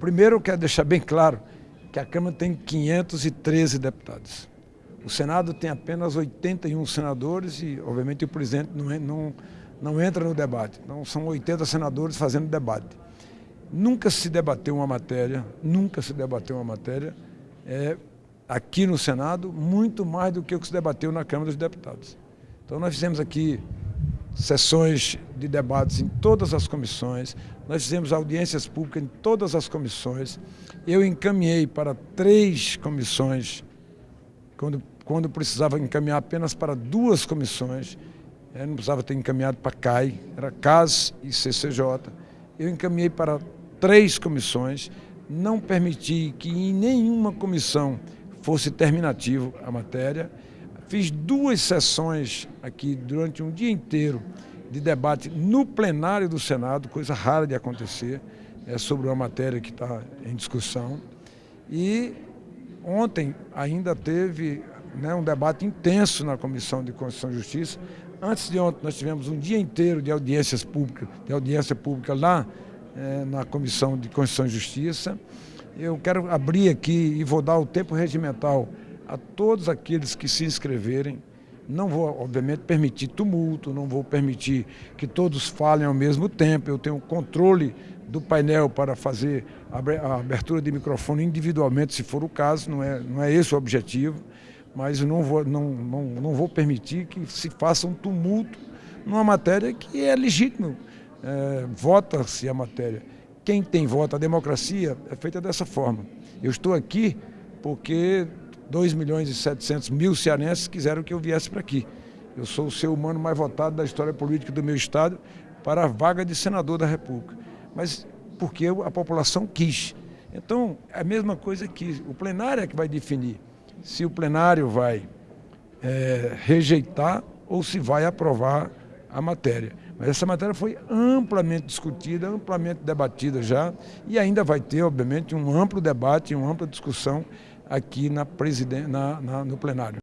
Primeiro, eu quero deixar bem claro que a Câmara tem 513 deputados. O Senado tem apenas 81 senadores e, obviamente, o presidente não, não, não entra no debate. Então, são 80 senadores fazendo debate. Nunca se debateu uma matéria, nunca se debateu uma matéria é, aqui no Senado, muito mais do que o que se debateu na Câmara dos Deputados. Então, nós fizemos aqui sessões de debates em todas as comissões, nós fizemos audiências públicas em todas as comissões. Eu encaminhei para três comissões, quando, quando precisava encaminhar apenas para duas comissões, eu não precisava ter encaminhado para CAI, era CAS e CCJ. Eu encaminhei para três comissões, não permiti que em nenhuma comissão fosse terminativo a matéria, Fiz duas sessões aqui durante um dia inteiro de debate no plenário do Senado, coisa rara de acontecer, é sobre uma matéria que está em discussão. E ontem ainda teve né, um debate intenso na Comissão de Constituição e Justiça. Antes de ontem nós tivemos um dia inteiro de audiências públicas, de audiência pública lá é, na Comissão de Constituição e Justiça. Eu quero abrir aqui e vou dar o tempo regimental a todos aqueles que se inscreverem. Não vou, obviamente, permitir tumulto, não vou permitir que todos falem ao mesmo tempo. Eu tenho controle do painel para fazer a abertura de microfone individualmente, se for o caso, não é, não é esse o objetivo, mas não vou, não, não, não vou permitir que se faça um tumulto numa matéria que é legítimo. É, Vota-se a matéria. Quem tem voto, a democracia é feita dessa forma. Eu estou aqui porque 2 milhões e 700 mil cearenses quiseram que eu viesse para aqui. Eu sou o ser humano mais votado da história política do meu estado para a vaga de senador da República. Mas porque a população quis. Então, é a mesma coisa que o plenário é que vai definir se o plenário vai é, rejeitar ou se vai aprovar a matéria. Essa matéria foi amplamente discutida, amplamente debatida já, e ainda vai ter, obviamente, um amplo debate, uma ampla discussão aqui na, na, na, no plenário.